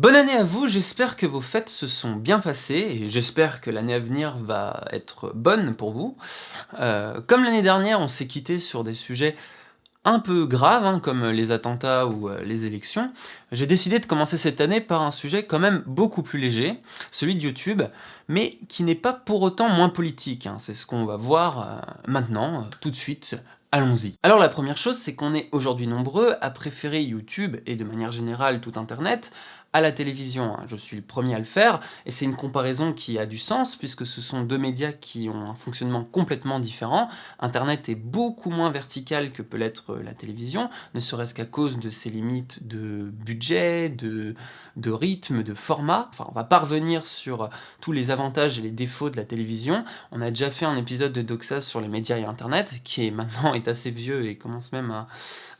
Bonne année à vous, j'espère que vos fêtes se sont bien passées, et j'espère que l'année à venir va être bonne pour vous. Euh, comme l'année dernière, on s'est quitté sur des sujets un peu graves, hein, comme les attentats ou euh, les élections, j'ai décidé de commencer cette année par un sujet quand même beaucoup plus léger, celui de YouTube, mais qui n'est pas pour autant moins politique, hein. c'est ce qu'on va voir euh, maintenant, tout de suite, Allons-y. Alors la première chose, c'est qu'on est aujourd'hui nombreux à préférer YouTube, et de manière générale tout Internet, à la télévision. Hein. Je suis le premier à le faire, et c'est une comparaison qui a du sens, puisque ce sont deux médias qui ont un fonctionnement complètement différent. Internet est beaucoup moins vertical que peut l'être la télévision, ne serait-ce qu'à cause de ses limites de budget, de, de rythme, de format. Enfin, on va pas revenir sur tous les avantages et les défauts de la télévision. On a déjà fait un épisode de Doxa sur les médias et Internet, qui est maintenant est assez vieux et commence même à,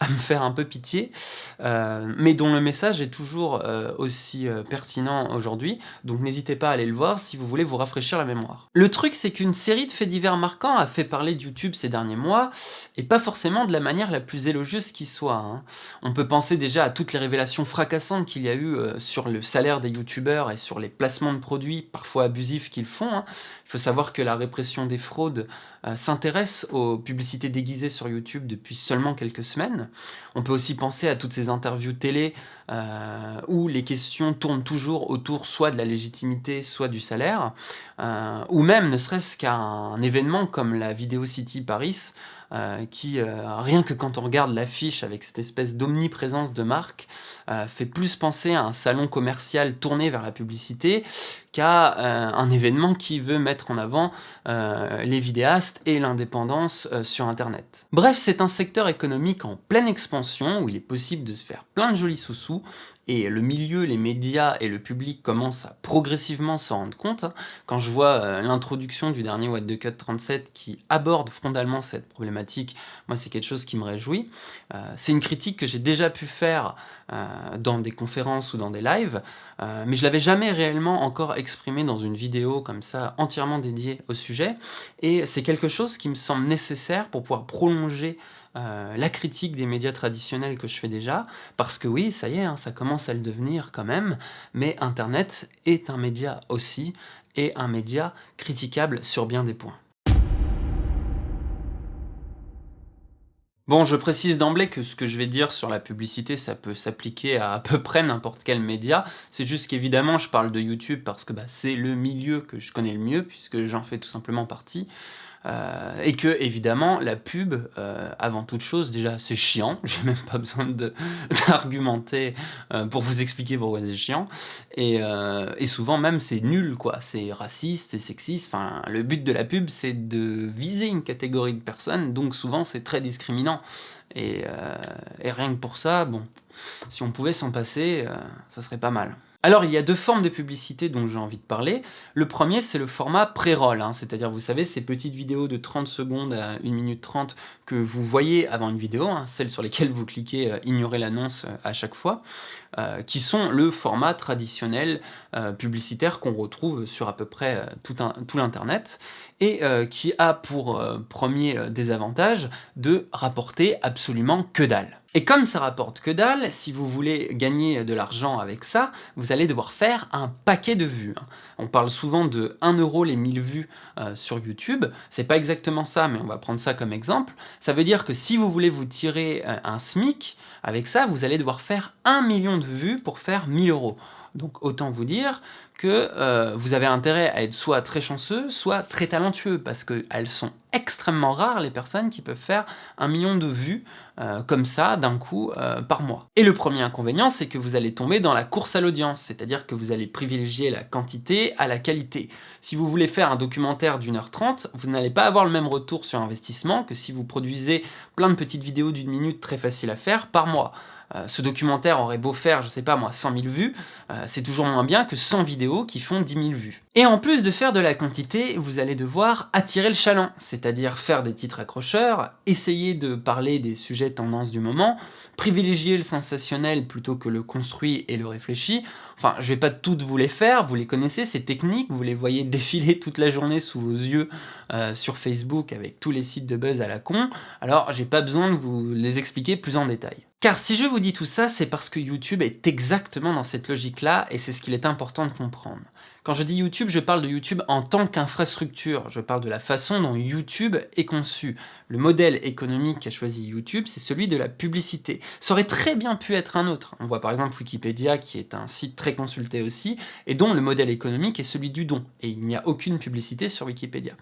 me faire un peu pitié, euh, mais dont le message est toujours euh, aussi euh, pertinent aujourd'hui, donc n'hésitez pas à aller le voir si vous voulez vous rafraîchir la mémoire. Le truc c'est qu'une série de faits divers marquants a fait parler de YouTube ces derniers mois, et pas forcément de la manière la plus élogieuse qui soit. Hein. On peut penser déjà à toutes les révélations fracassantes qu'il y a eu euh, sur le salaire des youtubeurs et sur les placements de produits parfois abusifs qu'ils font. Hein. Il faut savoir que la répression des fraudes euh, s'intéresse aux publicités déguisées sur YouTube depuis seulement quelques semaines. On peut aussi penser à toutes ces interviews télé euh, où les questions tournent toujours autour soit de la légitimité, soit du salaire, euh, ou même ne serait-ce qu'à un événement comme la Video City Paris, euh, qui, rien que quand on regarde l'affiche avec cette espèce d'omniprésence de marque, fait plus penser à un salon commercial tourné vers la publicité qu'à un événement qui veut mettre en avant les vidéastes et l'indépendance sur Internet. Bref, c'est un secteur économique en pleine expansion, où il est possible de se faire plein de jolis sous-sous, et le milieu, les médias et le public commencent à progressivement s'en rendre compte. Hein. Quand je vois euh, l'introduction du dernier What the Cut 37 qui aborde frontalement cette problématique, moi c'est quelque chose qui me réjouit. Euh, c'est une critique que j'ai déjà pu faire euh, dans des conférences ou dans des lives, mais je l'avais jamais réellement encore exprimé dans une vidéo comme ça, entièrement dédiée au sujet, et c'est quelque chose qui me semble nécessaire pour pouvoir prolonger euh, la critique des médias traditionnels que je fais déjà, parce que oui, ça y est, hein, ça commence à le devenir quand même, mais Internet est un média aussi, et un média critiquable sur bien des points. Bon, je précise d'emblée que ce que je vais dire sur la publicité, ça peut s'appliquer à à peu près n'importe quel média. C'est juste qu'évidemment, je parle de YouTube parce que bah, c'est le milieu que je connais le mieux, puisque j'en fais tout simplement partie. Euh, et que évidemment la pub, euh, avant toute chose, déjà c'est chiant, j'ai même pas besoin d'argumenter euh, pour vous expliquer pourquoi c'est chiant, et, souvent même c'est nul quoi, c'est raciste, c'est sexiste, enfin le but de la pub c'est de viser une catégorie de personnes, donc souvent c'est très discriminant, et, et, rien que pour ça, bon, si on pouvait s'en passer, ça serait pas mal. Alors il y a deux formes de publicité dont j'ai envie de parler. Le premier c'est le format pré-roll, hein. c'est-à-dire vous savez ces petites vidéos de 30 secondes à 1 minute 30 que vous voyez avant une vidéo, hein, celles sur lesquelles vous cliquez euh, ignorer l'annonce euh, à chaque fois, euh, qui sont le format traditionnel publicitaire qu'on retrouve sur à peu près tout l'internet et qui a pour premier désavantage de rapporter absolument que dalle. Et comme ça rapporte que dalle, si vous voulez gagner de l'argent avec ça, vous allez devoir faire un paquet de vues. Hein. On parle souvent de 1 euro les 1000 vues euh, sur YouTube, c'est pas exactement ça, mais on va prendre ça comme exemple. Ça veut dire que si vous voulez vous tirer euh, un SMIC, avec ça, vous allez devoir faire 1 million de vues pour faire 1000 euros. Donc autant vous dire que euh, vous avez intérêt à être soit très chanceux, soit très talentueux, parce qu'elles sont extrêmement rares les personnes qui peuvent faire un million de vues euh, comme ça d'un coup euh, par mois. Et le premier inconvénient, c'est que vous allez tomber dans la course à l'audience, c'est-à-dire que vous allez privilégier la quantité à la qualité. Si vous voulez faire un documentaire d'une heure trente, vous n'allez pas avoir le même retour sur investissement que si vous produisez plein de petites vidéos d'une minute très faciles à faire par mois. Euh, ce documentaire aurait beau faire, je sais pas moi, 100 000 vues, euh, c'est toujours moins bien que 100 vidéos qui font 10 000 vues. Et en plus de faire de la quantité, vous allez devoir attirer le chaland, c'est-à-dire faire des titres accrocheurs, essayer de parler des sujets tendances du moment, privilégier le sensationnel plutôt que le construit et le réfléchi, Enfin, je vais pas toutes vous les faire, vous les connaissez, ces techniques, vous les voyez défiler toute la journée sous vos yeux euh, sur Facebook avec tous les sites de buzz à la con, alors j'ai pas besoin de vous les expliquer plus en détail. Car si je vous dis tout ça, c'est parce que YouTube est exactement dans cette logique-là, et c'est ce qu'il est important de comprendre. Quand je dis YouTube, je parle de YouTube en tant qu'infrastructure, je parle de la façon dont YouTube est conçu. Le modèle économique qu'a choisi YouTube, c'est celui de la publicité. Ça aurait très bien pu être un autre. On voit par exemple Wikipédia, qui est un site très consulté aussi, et dont le modèle économique est celui du don, et il n'y a aucune publicité sur Wikipédia.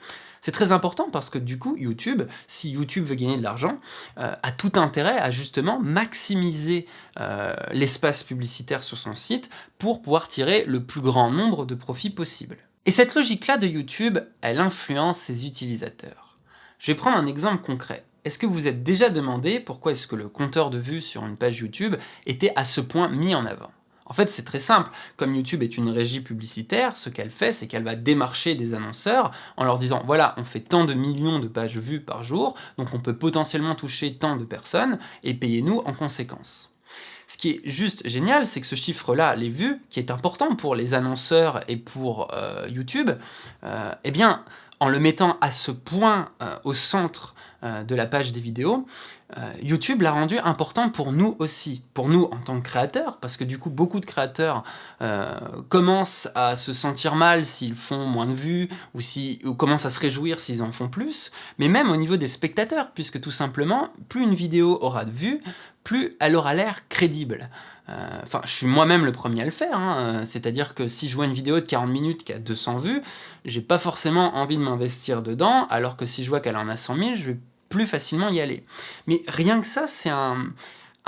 C'est très important parce que du coup, YouTube, si YouTube veut gagner de l'argent, euh, a tout intérêt à justement maximiser euh, l'espace publicitaire sur son site pour pouvoir tirer le plus grand nombre de profits possible. Et cette logique-là de YouTube, elle influence ses utilisateurs. Je vais prendre un exemple concret. Est-ce que vous êtes déjà demandé pourquoi est-ce que le compteur de vues sur une page YouTube était à ce point mis en avant? En fait, c'est très simple. Comme YouTube est une régie publicitaire, ce qu'elle fait, c'est qu'elle va démarcher des annonceurs en leur disant « Voilà, on fait tant de millions de pages vues par jour, donc on peut potentiellement toucher tant de personnes, et payez-nous en conséquence. » Ce qui est juste génial, c'est que ce chiffre-là, les vues, qui est important pour les annonceurs et pour euh, YouTube, euh, eh bien, en le mettant à ce point euh, au centre de la page des vidéos, YouTube l'a rendu important pour nous aussi, pour nous en tant que créateurs, parce que du coup beaucoup de créateurs commencent à se sentir mal s'ils font moins de vues, ou, si, ou commencent à se réjouir s'ils en font plus, mais même au niveau des spectateurs, puisque tout simplement, plus une vidéo aura de vues, plus elle aura l'air crédible. Euh, enfin, je suis moi-même le premier à le faire, hein. c'est-à-dire que si je vois une vidéo de 40 minutes qui a 200 vues, j'ai pas forcément envie de m'investir dedans, alors que si je vois qu'elle en a 100 000, je vais plus facilement y aller. Mais rien que ça, c'est un,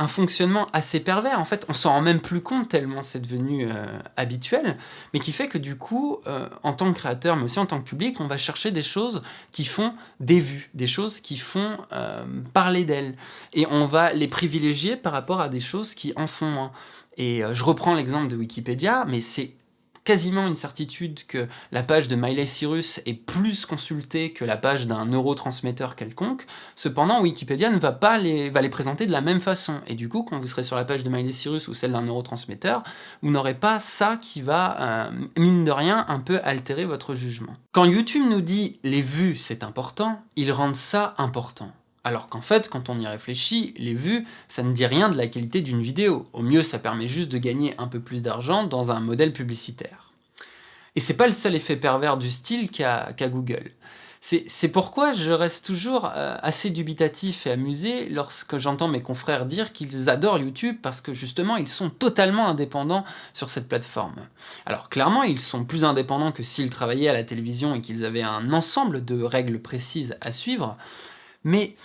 fonctionnement assez pervers. En fait, on s'en rend même plus compte tellement c'est devenu euh, habituel, mais qui fait que du coup, euh, en tant que créateur, mais aussi en tant que public, on va chercher des choses qui font des vues, des choses qui font euh, parler d'elles. Et on va les privilégier par rapport à des choses qui en font moins. Et je reprends l'exemple de Wikipédia, mais c'est quasiment une certitude que la page de Miley Cyrus est plus consultée que la page d'un neurotransmetteur quelconque, cependant Wikipédia ne va pas les, va les présenter de la même façon, et du coup quand vous serez sur la page de Miley Cyrus ou celle d'un neurotransmetteur, vous n'aurez pas ça qui va, euh, mine de rien, un peu altérer votre jugement. Quand YouTube nous dit « les vues c'est important », ils rendent ça important. Alors qu'en fait, quand on y réfléchit, les vues, ça ne dit rien de la qualité d'une vidéo. Au mieux, ça permet juste de gagner un peu plus d'argent dans un modèle publicitaire. Et c'est pas le seul effet pervers du style qu'a Google. C'est pourquoi je reste toujours euh, assez dubitatif et amusé lorsque j'entends mes confrères dire qu'ils adorent YouTube parce que justement ils sont totalement indépendants sur cette plateforme. Alors clairement ils sont plus indépendants que s'ils travaillaient à la télévision et qu'ils avaient un ensemble de règles précises à suivre, mais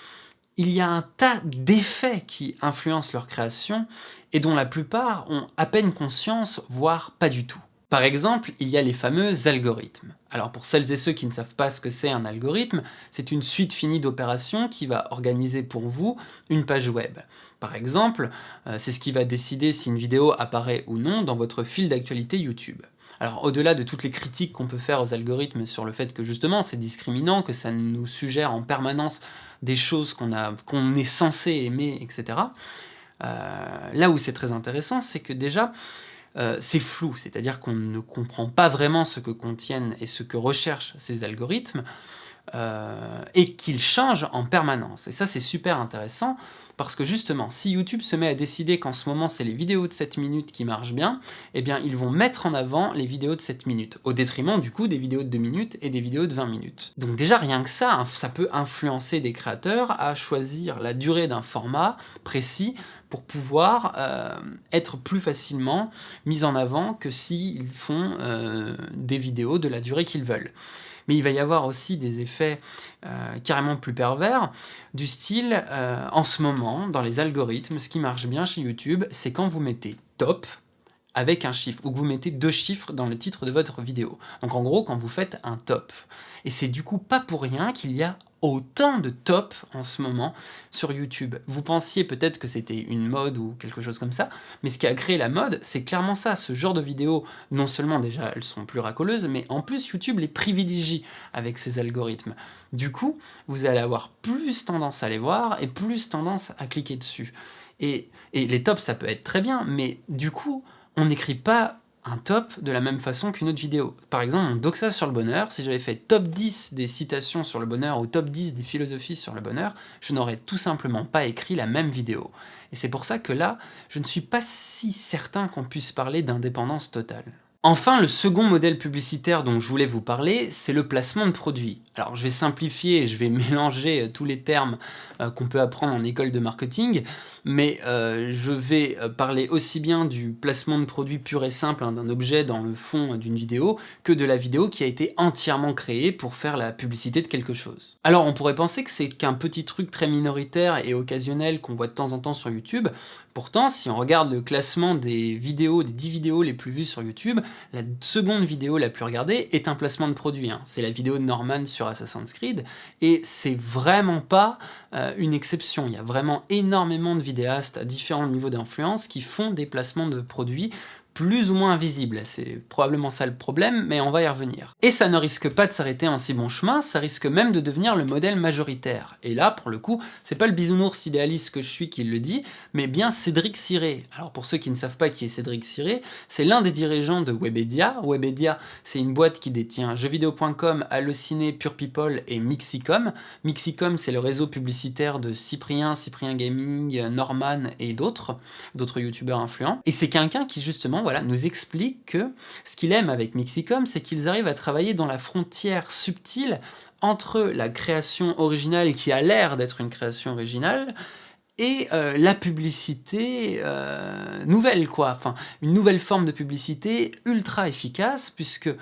il y a un tas d'effets qui influencent leur création et dont la plupart ont à peine conscience, voire pas du tout. Par exemple, il y a les fameux algorithmes. Alors pour celles et ceux qui ne savent pas ce que c'est un algorithme, c'est une suite finie d'opérations qui va organiser pour vous une page web. Par exemple, euh, c'est ce qui va décider si une vidéo apparaît ou non dans votre fil d'actualité YouTube. Alors au-delà de toutes les critiques qu'on peut faire aux algorithmes sur le fait que justement c'est discriminant, que ça nous suggère en permanence des choses qu'on est censé aimer, etc. Euh, là où c'est très intéressant, c'est que déjà, euh, c'est flou, c'est-à-dire qu'on ne comprend pas vraiment ce que contiennent et ce que recherchent ces algorithmes, euh, et qu'ils changent en permanence. Et ça, c'est super intéressant, parce que justement, si YouTube se met à décider qu'en ce moment c'est les vidéos de 7 minutes qui marchent bien, eh bien ils vont mettre en avant les vidéos de 7 minutes, au détriment du coup des vidéos de 2 minutes et des vidéos de 20 minutes. Donc déjà rien que ça, hein, ça peut influencer des créateurs à choisir la durée d'un format précis pour pouvoir euh, être plus facilement mis en avant que s'ils font euh, des vidéos de la durée qu'ils veulent mais il va y avoir aussi des effets euh, carrément plus pervers, du style, euh, en ce moment, dans les algorithmes, ce qui marche bien chez YouTube, c'est quand vous mettez « top », avec un chiffre, ou que vous mettez deux chiffres dans le titre de votre vidéo. Donc en gros, quand vous faites un top. Et c'est du coup pas pour rien qu'il y a autant de top en ce moment sur YouTube. Vous pensiez peut-être que c'était une mode ou quelque chose comme ça, mais ce qui a créé la mode, c'est clairement ça. Ce genre de vidéos, non seulement déjà elles sont plus racoleuses, mais en plus YouTube les privilégie avec ses algorithmes. Du coup, vous allez avoir plus tendance à les voir et plus tendance à cliquer dessus. Et, et les tops, ça peut être très bien, mais du coup, on n'écrit pas un top de la même façon qu'une autre vidéo. Par exemple, mon doxa sur le bonheur, si j'avais fait top 10 des citations sur le bonheur ou top 10 des philosophies sur le bonheur, je n'aurais tout simplement pas écrit la même vidéo. Et c'est pour ça que là, je ne suis pas si certain qu'on puisse parler d'indépendance totale. Enfin, le second modèle publicitaire dont je voulais vous parler, c'est le placement de produits. Alors je vais simplifier et je vais mélanger euh, tous les termes euh, qu'on peut apprendre en école de marketing, mais euh, je vais parler aussi bien du placement de produits pur et simple hein, d'un objet dans le fond d'une vidéo, que de la vidéo qui a été entièrement créée pour faire la publicité de quelque chose. Alors on pourrait penser que c'est qu'un petit truc très minoritaire et occasionnel qu'on voit de temps en temps sur YouTube, pourtant si on regarde le classement des vidéos, des 10 vidéos les plus vues sur YouTube, la seconde vidéo la plus regardée est un placement de produit. Hein. C'est la vidéo de Norman sur Assassin's Creed, et c'est vraiment pas euh, une exception. Il y a vraiment énormément de vidéastes à différents niveaux d'influence qui font des placements de produits plus ou moins invisible. C'est probablement ça le problème, mais on va y revenir. Et ça ne risque pas de s'arrêter en si bon chemin, ça risque même de devenir le modèle majoritaire. Et là, pour le coup, c'est pas le bisounours idéaliste que je suis qui le dit, mais bien Cédric Ciré. Alors pour ceux qui ne savent pas qui est Cédric Ciré, c'est l'un des dirigeants de Webedia. Webedia, c'est une boîte qui détient jeuxvideo.com, Allociné, Pure People et Mixicom. Mixicom, c'est le réseau publicitaire de Cyprien, Cyprien Gaming, Norman et d'autres, d'autres youtubeurs influents. Et c'est quelqu'un qui justement voilà, nous explique que ce qu'il aime avec Mixicom, c'est qu'ils arrivent à travailler dans la frontière subtile entre la création originale qui a l'air d'être une création originale et euh, la publicité euh, nouvelle, quoi. Une nouvelle forme de publicité ultra efficace, puisque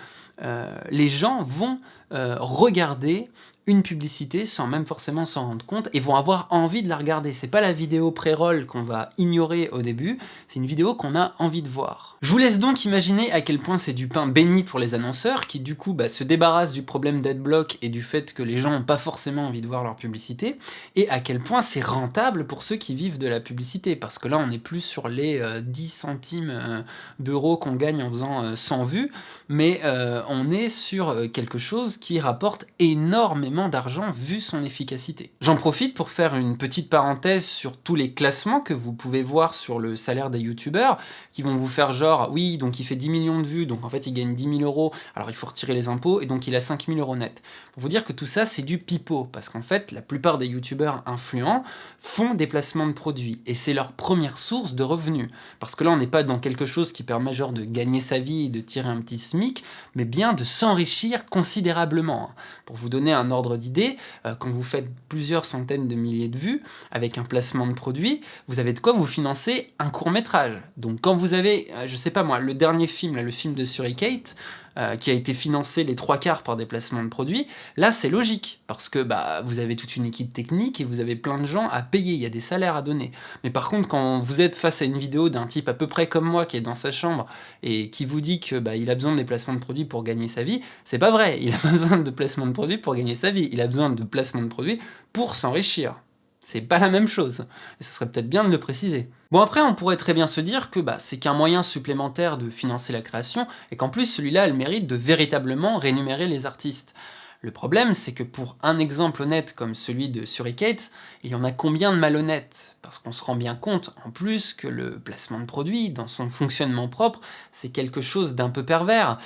euh, les gens vont regarder une publicité sans même forcément s'en rendre compte et vont avoir envie de la regarder. C'est pas la vidéo pré-roll qu'on va ignorer au début, c'est une vidéo qu'on a envie de voir. Je vous laisse donc imaginer à quel point c'est du pain béni pour les annonceurs qui du coup bah, se débarrassent du problème d'adblock et du fait que les gens n'ont pas forcément envie de voir leur publicité et à quel point c'est rentable pour ceux qui vivent de la publicité parce que là on n'est plus sur les 10 euh, centimes euh, d'euros qu'on gagne en faisant 100 euh, vues mais on est sur quelque chose qui rapporte énormément d'argent vu son efficacité. J'en profite pour faire une petite parenthèse sur tous les classements que vous pouvez voir sur le salaire des youtubeurs, qui vont vous faire genre, oui, donc il fait 10 millions de vues, donc en fait il gagne 10 000 euros, alors il faut retirer les impôts, et donc il a 5 000 euros net. Pour vous dire que tout ça c'est du pipeau, parce qu'en fait la plupart des youtubeurs influents font des placements de produits, et c'est leur première source de revenus. Parce que là on n'est pas dans quelque chose qui permet genre de gagner sa vie et de tirer un petit SMIC, mais bien de s'enrichir considérablement. Pour vous donner un ordre d'idée, euh, quand vous faites plusieurs centaines de milliers de vues, avec un placement de produit, vous avez de quoi vous financer un court métrage. Donc quand vous avez, euh, je sais pas moi, le dernier film, le film de Suricate, euh, qui a été financé les trois quarts par des placements de produits, là c'est logique, parce que bah, vous avez toute une équipe technique et vous avez plein de gens à payer, il y a des salaires à donner. Mais par contre, quand vous êtes face à une vidéo d'un type à peu près comme moi, qui est dans sa chambre, et qui vous dit que bah, il a besoin de des placements de produits pour gagner sa vie, c'est pas vrai, il a pas besoin de placements de produits pour gagner sa vie, il a besoin de placements de produits pour s'enrichir. C'est pas la même chose, et ça serait peut-être bien de le préciser. Bon après, on pourrait très bien se dire que bah, c'est qu'un moyen supplémentaire de financer la création, et qu'en plus celui-là a le mérite de véritablement rémunérer les artistes. Le problème, c'est que pour un exemple honnête comme celui de Suricate, il y en a combien de malhonnêtes? Parce qu'on se rend bien compte, en plus, que le placement de produit, dans son fonctionnement propre, c'est quelque chose d'un peu pervers.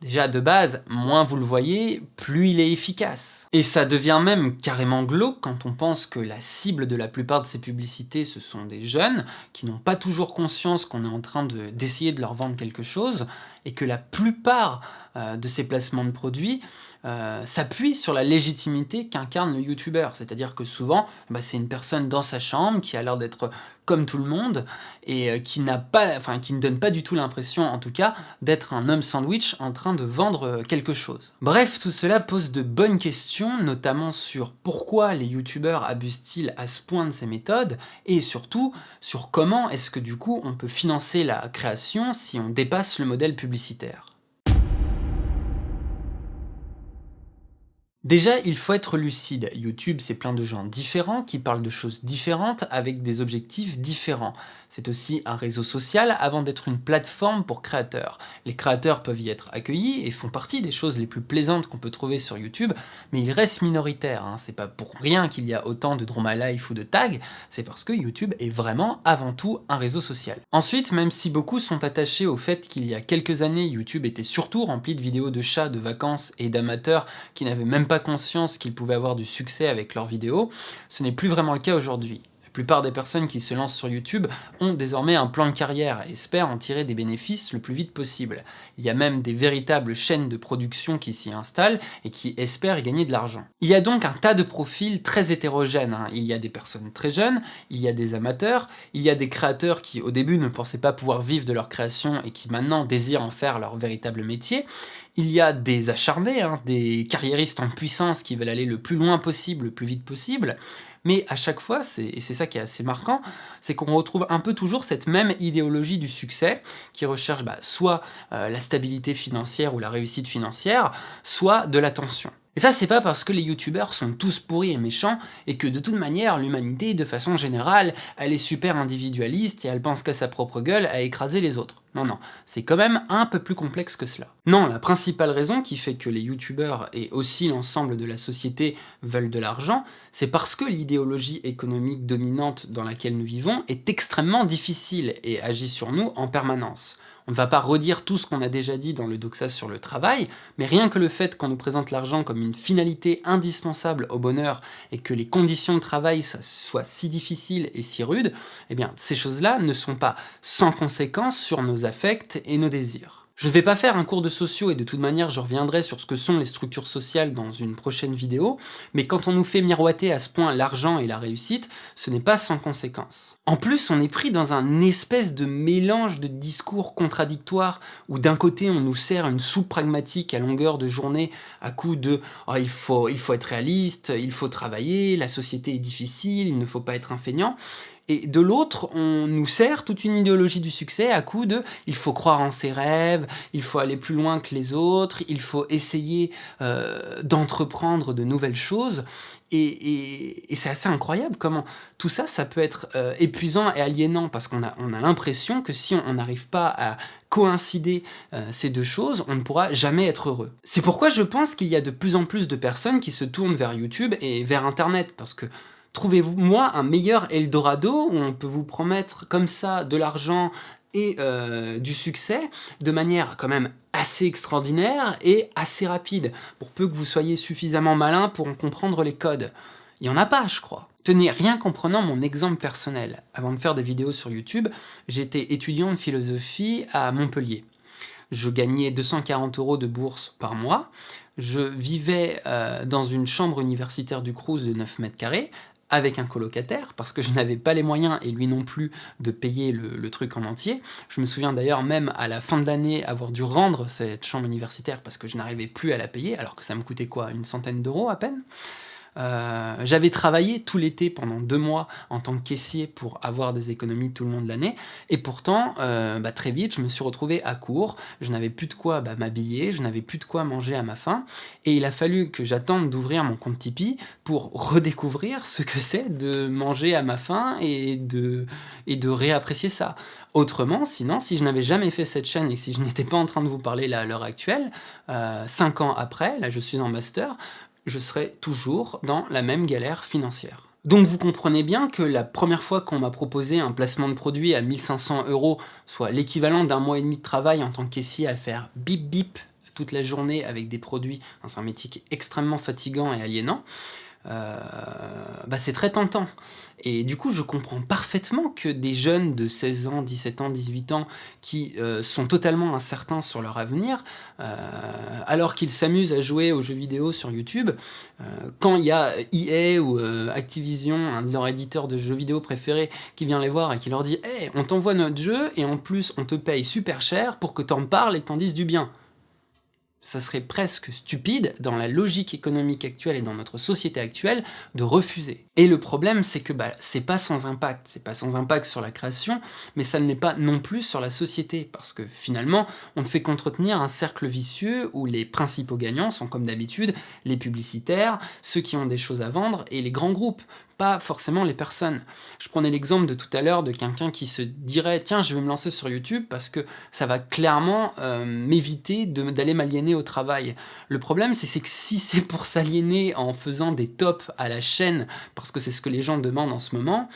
Déjà, de base, moins vous le voyez, plus il est efficace. Et ça devient même carrément glauque quand on pense que la cible de la plupart de ces publicités, ce sont des jeunes qui n'ont pas toujours conscience qu'on est en train d'essayer de, leur vendre quelque chose, et que la plupart euh, de ces placements de produits euh, s'appuie sur la légitimité qu'incarne le youtubeur. C'est-à-dire que souvent, bah, c'est une personne dans sa chambre qui a l'air d'être comme tout le monde et euh, qui pas, enfin qui ne donne pas du tout l'impression, en tout cas, d'être un homme sandwich en train de vendre euh, quelque chose. Bref, tout cela pose de bonnes questions, notamment sur pourquoi les youtubeurs abusent-ils à ce point de ces méthodes, et surtout sur comment est-ce que du coup on peut financer la création si on dépasse le modèle publicitaire. Déjà, il faut être lucide. YouTube, c'est plein de gens différents qui parlent de choses différentes avec des objectifs différents. C'est aussi un réseau social avant d'être une plateforme pour créateurs. Les créateurs peuvent y être accueillis et font partie des choses les plus plaisantes qu'on peut trouver sur YouTube, mais ils restent minoritaires. Hein. C'est pas pour rien qu'il y a autant de Drama Life ou de tags, c'est parce que YouTube est vraiment avant tout un réseau social. Ensuite, même si beaucoup sont attachés au fait qu'il y a quelques années, YouTube était surtout rempli de vidéos de chats, de vacances et d'amateurs qui n'avaient même pas conscience qu'ils pouvaient avoir du succès avec leurs vidéos, ce n'est plus vraiment le cas aujourd'hui. La plupart des personnes qui se lancent sur YouTube ont désormais un plan de carrière et espèrent en tirer des bénéfices le plus vite possible. Il y a même des véritables chaînes de production qui s'y installent et qui espèrent gagner de l'argent. Il y a donc un tas de profils très hétérogènes. Hein. Il y a des personnes très jeunes, il y a des amateurs, il y a des créateurs qui au début ne pensaient pas pouvoir vivre de leur création et qui maintenant désirent en faire leur véritable métier, il y a des acharnés, hein, des carriéristes en puissance qui veulent aller le plus loin possible, le plus vite possible, mais à chaque fois, et c'est ça qui est assez marquant, c'est qu'on retrouve un peu toujours cette même idéologie du succès, qui recherche bah, soit euh, la stabilité financière ou la réussite financière, soit de l'attention. Et ça, c'est pas parce que les youtubeurs sont tous pourris et méchants, et que de toute manière, l'humanité, de façon générale, elle est super individualiste et elle pense qu'à sa propre gueule à écraser les autres. Non, non, c'est quand même un peu plus complexe que cela. Non, la principale raison qui fait que les youtubeurs et aussi l'ensemble de la société veulent de l'argent, c'est parce que l'idéologie économique dominante dans laquelle nous vivons est extrêmement difficile et agit sur nous en permanence. On ne va pas redire tout ce qu'on a déjà dit dans le Doxa sur le travail, mais rien que le fait qu'on nous présente l'argent comme une finalité indispensable au bonheur et que les conditions de travail soient si difficiles et si rudes, eh bien ces choses-là ne sont pas sans conséquence sur nos affects et nos désirs. Je ne vais pas faire un cours de sociaux et de toute manière je reviendrai sur ce que sont les structures sociales dans une prochaine vidéo, mais quand on nous fait miroiter à ce point l'argent et la réussite, ce n'est pas sans conséquence. En plus, on est pris dans un espèce de mélange de discours contradictoires où d'un côté on nous sert une soupe pragmatique à longueur de journée à coup de oh, il, faut, il faut être réaliste, il faut travailler, la société est difficile, il ne faut pas être un feignant », et de l'autre, on nous sert toute une idéologie du succès à coup de « il faut croire en ses rêves, il faut aller plus loin que les autres, il faut essayer euh, d'entreprendre de nouvelles choses ». Et, c'est assez incroyable comment tout ça, ça peut être euh, épuisant et aliénant parce qu'on a, on a l'impression que si on n'arrive pas à coïncider euh, ces deux choses, on ne pourra jamais être heureux. C'est pourquoi je pense qu'il y a de plus en plus de personnes qui se tournent vers YouTube et vers Internet parce que Trouvez-vous, moi, un meilleur Eldorado? Où on peut vous promettre comme ça de l'argent et euh, du succès de manière quand même assez extraordinaire et assez rapide, pour peu que vous soyez suffisamment malin pour en comprendre les codes. Il n'y en a pas, je crois. Tenez, rien qu'en prenant mon exemple personnel, avant de faire des vidéos sur YouTube, j'étais étudiant de philosophie à Montpellier. Je gagnais 240 euros de bourse par mois, je vivais euh, dans une chambre universitaire du Crous de 9 mètres carrés, avec un colocataire, parce que je n'avais pas les moyens, et lui non plus, de payer le, truc en entier. Je me souviens d'ailleurs même à la fin de l'année avoir dû rendre cette chambre universitaire parce que je n'arrivais plus à la payer, alors que ça me coûtait quoi Une centaine d'euros à peine? Euh, j'avais travaillé tout l'été pendant deux mois en tant que caissier pour avoir des économies tout le long de l'année, et pourtant, euh, bah, très vite, je me suis retrouvé à court, je n'avais plus de quoi bah, m'habiller, je n'avais plus de quoi manger à ma faim, et il a fallu que j'attende d'ouvrir mon compte Tipeee pour redécouvrir ce que c'est de manger à ma faim et de, et réapprécier ça. Autrement, sinon, si je n'avais jamais fait cette chaîne et si je n'étais pas en train de vous parler là à l'heure actuelle, euh, cinq ans après, là je suis en master, je serai toujours dans la même galère financière. Donc vous comprenez bien que la première fois qu'on m'a proposé un placement de produit à 1500 euros, soit l'équivalent d'un mois et demi de travail en tant que à faire bip bip toute la journée avec des produits, un métier extrêmement fatigant et aliénant, euh, bah c'est très tentant. Et du coup, je comprends parfaitement que des jeunes de 16 ans, 17 ans, 18 ans, qui euh, sont totalement incertains sur leur avenir, euh, alors qu'ils s'amusent à jouer aux jeux vidéo sur YouTube, quand il y a EA ou Activision, un de leurs éditeurs de jeux vidéo préférés, qui vient les voir et qui leur dit « Hey, on t'envoie notre jeu et en plus on te paye super cher pour que t'en parles et t'en dises du bien » ça serait presque stupide, dans la logique économique actuelle et dans notre société actuelle, de refuser. Et le problème, c'est que bah, c'est pas sans impact. C'est pas sans impact sur la création, mais ça ne l'est pas non plus sur la société, parce que finalement, on ne fait qu'entretenir un cercle vicieux où les principaux gagnants sont comme d'habitude les publicitaires, ceux qui ont des choses à vendre, et les grands groupes pas forcément les personnes. Je prenais l'exemple de tout à l'heure de quelqu'un qui se dirait « tiens, je vais me lancer sur YouTube parce que ça va clairement euh, m'éviter d'aller m'aliéner au travail ». Le problème, c'est que si c'est pour s'aliéner en faisant des tops à la chaîne, que c'est ce que les gens demandent en ce moment,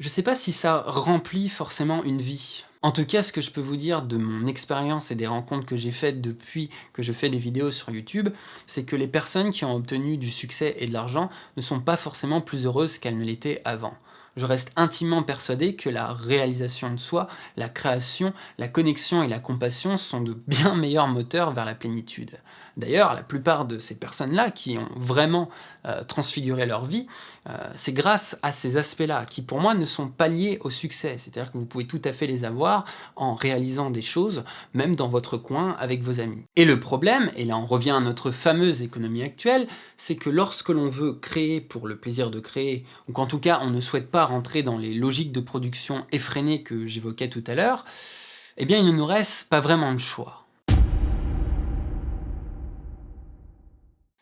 je sais pas si ça remplit forcément une vie. En tout cas, ce que je peux vous dire de mon expérience et des rencontres que j'ai faites depuis que je fais des vidéos sur YouTube, c'est que les personnes qui ont obtenu du succès et de l'argent ne sont pas forcément plus heureuses qu'elles ne l'étaient avant je reste intimement persuadé que la réalisation de soi, la création, la connexion et la compassion sont de bien meilleurs moteurs vers la plénitude. D'ailleurs, la plupart de ces personnes-là qui ont vraiment euh, transfiguré leur vie, euh, c'est grâce à ces aspects-là, qui pour moi ne sont pas liés au succès. C'est-à-dire que vous pouvez tout à fait les avoir en réalisant des choses, même dans votre coin, avec vos amis. Et le problème, et là on revient à notre fameuse économie actuelle, c'est que lorsque l'on veut créer pour le plaisir de créer, ou qu'en tout cas on ne souhaite pas rentrer dans les logiques de production effrénées que j'évoquais tout à l'heure, eh bien il ne nous reste pas vraiment de choix.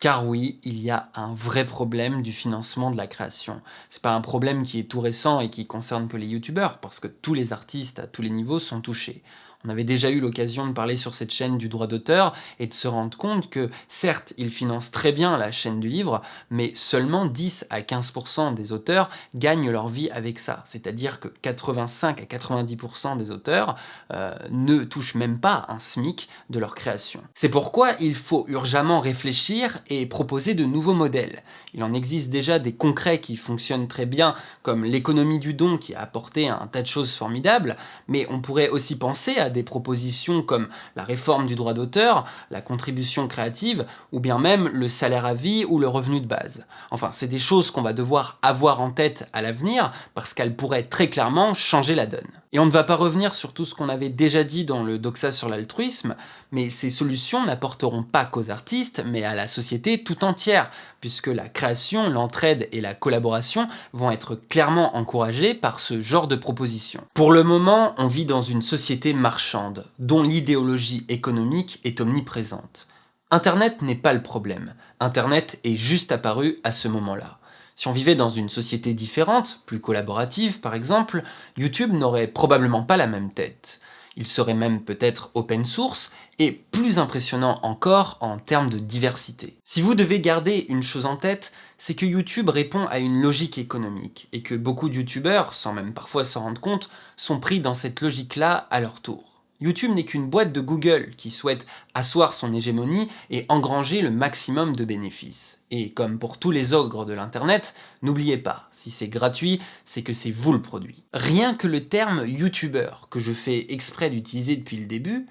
Car oui, il y a un vrai problème du financement de la création. C'est pas un problème qui est tout récent et qui concerne que les youtubeurs, parce que tous les artistes à tous les niveaux sont touchés. On avait déjà eu l'occasion de parler sur cette chaîne du droit d'auteur et de se rendre compte que, certes, ils financent très bien la chaîne du livre, mais seulement 10 à 15% des auteurs gagnent leur vie avec ça. C'est-à-dire que 85 à 90% des auteurs euh, ne touchent même pas un SMIC de leur création. C'est pourquoi il faut urgemment réfléchir et proposer de nouveaux modèles. Il en existe déjà des concrets qui fonctionnent très bien, comme l'économie du don qui a apporté un tas de choses formidables, mais on pourrait aussi penser à des propositions comme la réforme du droit d'auteur, la contribution créative, ou bien même le salaire à vie ou le revenu de base. Enfin, c'est des choses qu'on va devoir avoir en tête à l'avenir, parce qu'elles pourraient très clairement changer la donne. Et on ne va pas revenir sur tout ce qu'on avait déjà dit dans le doxa sur l'altruisme, mais ces solutions n'apporteront pas qu'aux artistes, mais à la société tout entière, puisque la création, l'entraide et la collaboration vont être clairement encouragées par ce genre de propositions. Pour le moment, on vit dans une société marchande, dont l'idéologie économique est omniprésente. Internet n'est pas le problème, Internet est juste apparu à ce moment-là. Si on vivait dans une société différente, plus collaborative par exemple, YouTube n'aurait probablement pas la même tête. Il serait même peut-être open source, et plus impressionnant encore en termes de diversité. Si vous devez garder une chose en tête, c'est que YouTube répond à une logique économique, et que beaucoup de YouTubeurs, sans même parfois s'en rendre compte, sont pris dans cette logique-là à leur tour. YouTube n'est qu'une boîte de Google qui souhaite asseoir son hégémonie et engranger le maximum de bénéfices. Et comme pour tous les ogres de l'internet, n'oubliez pas, si c'est gratuit, c'est que c'est vous le produit. Rien que le terme YouTuber, que je fais exprès d'utiliser depuis le début,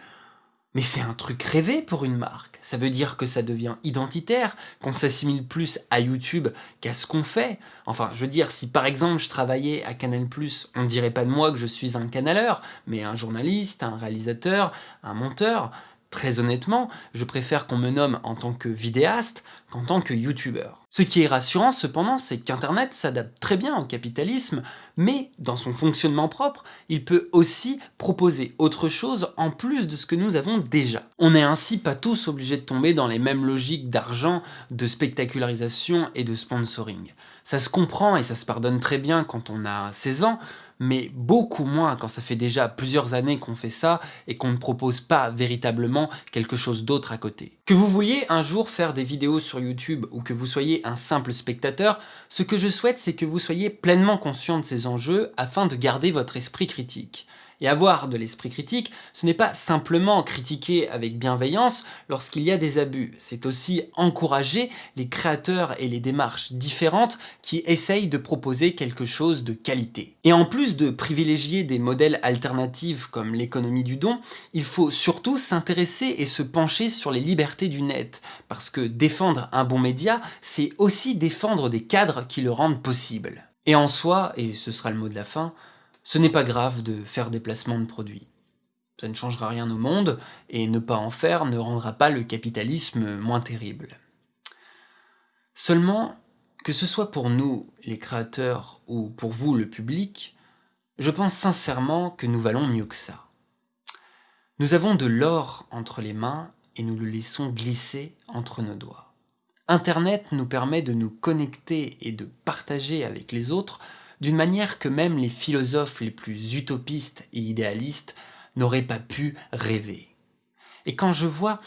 mais c'est un truc rêvé pour une marque. Ça veut dire que ça devient identitaire, qu'on s'assimile plus à YouTube qu'à ce qu'on fait. Enfin, je veux dire, si par exemple je travaillais à Canal+, on dirait pas de moi que je suis un canaleur, mais un journaliste, un réalisateur, un monteur. Très honnêtement, je préfère qu'on me nomme en tant que vidéaste qu'en tant que youtubeur. Ce qui est rassurant cependant, c'est qu'Internet s'adapte très bien au capitalisme, mais dans son fonctionnement propre, il peut aussi proposer autre chose en plus de ce que nous avons déjà. On n'est ainsi pas tous obligés de tomber dans les mêmes logiques d'argent, de spectacularisation et de sponsoring. Ça se comprend et ça se pardonne très bien quand on a 16 ans, mais beaucoup moins quand ça fait déjà plusieurs années qu'on fait ça et qu'on ne propose pas véritablement quelque chose d'autre à côté. Que vous vouliez un jour faire des vidéos sur YouTube ou que vous soyez un simple spectateur, ce que je souhaite c'est que vous soyez pleinement conscient de ces enjeux afin de garder votre esprit critique. Et avoir de l'esprit critique, ce n'est pas simplement critiquer avec bienveillance lorsqu'il y a des abus, c'est aussi encourager les créateurs et les démarches différentes qui essayent de proposer quelque chose de qualité. Et en plus de privilégier des modèles alternatifs comme l'économie du don, il faut surtout s'intéresser et se pencher sur les libertés du net, parce que défendre un bon média, c'est aussi défendre des cadres qui le rendent possible. Et en soi, et ce sera le mot de la fin, ce n'est pas grave de faire des placements de produits. Ça ne changera rien au monde, et ne pas en faire ne rendra pas le capitalisme moins terrible. Seulement, Que ce soit pour nous, les créateurs, ou pour vous, le public, je pense sincèrement que nous valons mieux que ça. Nous avons de l'or entre les mains et nous le laissons glisser entre nos doigts. Internet nous permet de nous connecter et de partager avec les autres d'une manière que même les philosophes les plus utopistes et idéalistes n'auraient pas pu rêver. Et quand je vois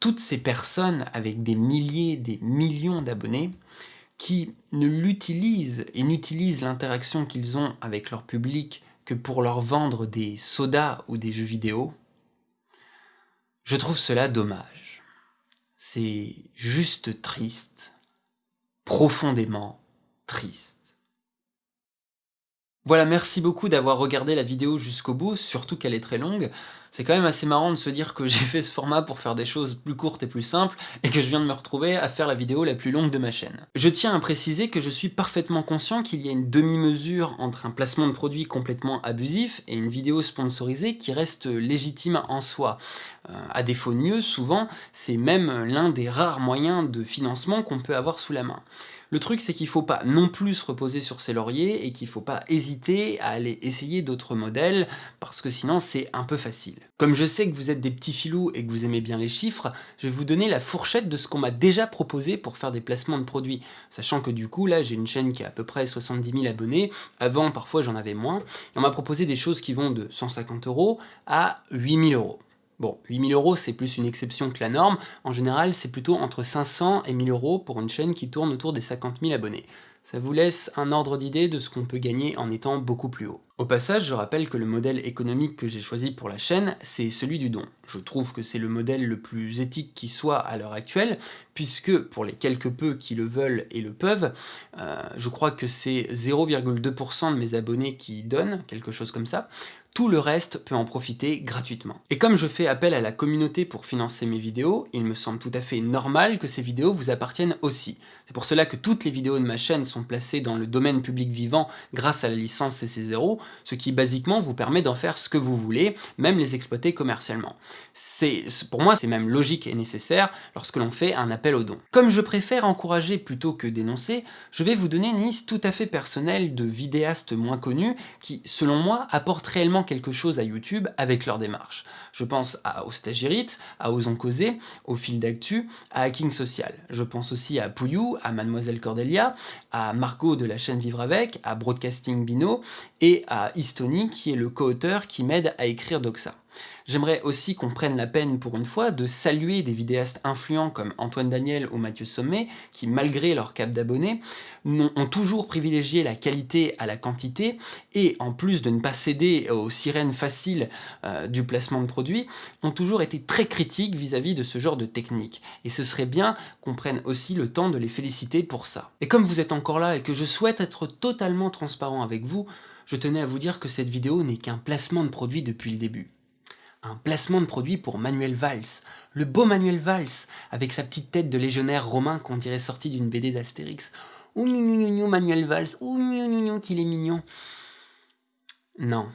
toutes ces personnes avec des milliers, des millions d'abonnés, qui ne l'utilisent et n'utilisent l'interaction qu'ils ont avec leur public que pour leur vendre des sodas ou des jeux vidéo, je trouve cela dommage. C'est juste triste, profondément triste. Voilà, merci beaucoup d'avoir regardé la vidéo jusqu'au bout, surtout qu'elle est très longue. C'est quand même assez marrant de se dire que j'ai fait ce format pour faire des choses plus courtes et plus simples, et que je viens de me retrouver à faire la vidéo la plus longue de ma chaîne. Je tiens à préciser que je suis parfaitement conscient qu'il y a une demi-mesure entre un placement de produit complètement abusif et une vidéo sponsorisée qui reste légitime en soi. Euh, à défaut de mieux, souvent, c'est même l'un des rares moyens de financement qu'on peut avoir sous la main. Le truc, c'est qu'il faut pas non plus se reposer sur ses lauriers et qu'il faut pas hésiter à aller essayer d'autres modèles, parce que sinon c'est un peu facile. Comme je sais que vous êtes des petits filous et que vous aimez bien les chiffres, je vais vous donner la fourchette de ce qu'on m'a déjà proposé pour faire des placements de produits. Sachant que du coup, là, j'ai une chaîne qui a à peu près 70 000 abonnés, avant, parfois, j'en avais moins, et on m'a proposé des choses qui vont de 150 euros à 8000 euros. Bon, 8000 euros, c'est plus une exception que la norme. En général, c'est plutôt entre 500 et 1000 euros pour une chaîne qui tourne autour des 50 000 abonnés. Ça vous laisse un ordre d'idée de ce qu'on peut gagner en étant beaucoup plus haut. Au passage, je rappelle que le modèle économique que j'ai choisi pour la chaîne, c'est celui du don. Je trouve que c'est le modèle le plus éthique qui soit à l'heure actuelle, puisque pour les quelques peu qui le veulent et le peuvent, euh, je crois que c'est 0,2% de mes abonnés qui donnent, quelque chose comme ça, tout le reste peut en profiter gratuitement. Et comme je fais appel à la communauté pour financer mes vidéos, il me semble tout à fait normal que ces vidéos vous appartiennent aussi. C'est pour cela que toutes les vidéos de ma chaîne sont placées dans le domaine public vivant grâce à la licence CC0, ce qui basiquement vous permet d'en faire ce que vous voulez, même les exploiter commercialement. Pour moi, c'est même logique et nécessaire lorsque l'on fait un appel aux dons. Comme je préfère encourager plutôt que dénoncer, je vais vous donner une liste tout à fait personnelle de vidéastes moins connus qui, selon moi, apportent réellement quelque chose à YouTube avec leur démarche. Je pense à, aux à Osons Causer, au Fil d'Actu, à Hacking Social. Je pense aussi à Pouillou, à Mademoiselle Cordelia, à Margot de la chaîne Vivre Avec, à Broadcasting Bino et à Istoni qui est le co-auteur qui m'aide à écrire Doxa. J'aimerais aussi qu'on prenne la peine pour une fois de saluer des vidéastes influents comme Antoine Daniel ou Mathieu Sommet, qui malgré leur cap d'abonnés, ont toujours privilégié la qualité à la quantité, et en plus de ne pas céder aux sirènes faciles euh, du placement de produits, ont toujours été très critiques vis-à-vis -vis de ce genre de technique. Et ce serait bien qu'on prenne aussi le temps de les féliciter pour ça. Et comme vous êtes encore là et que je souhaite être totalement transparent avec vous, je tenais à vous dire que cette vidéo n'est qu'un placement de produit depuis le début un placement de produit pour Manuel Valls, le beau Manuel Valls, avec sa petite tête de légionnaire romain qu'on dirait sorti d'une BD d'Astérix. Ouh Manuel Valls, ouh qu'il est mignon. Non,